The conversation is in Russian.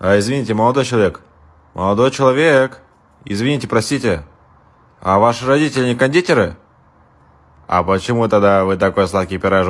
А, извините, молодой человек. Молодой человек. Извините, простите. А ваши родители не кондитеры? А почему тогда вы такой сладкий пирожок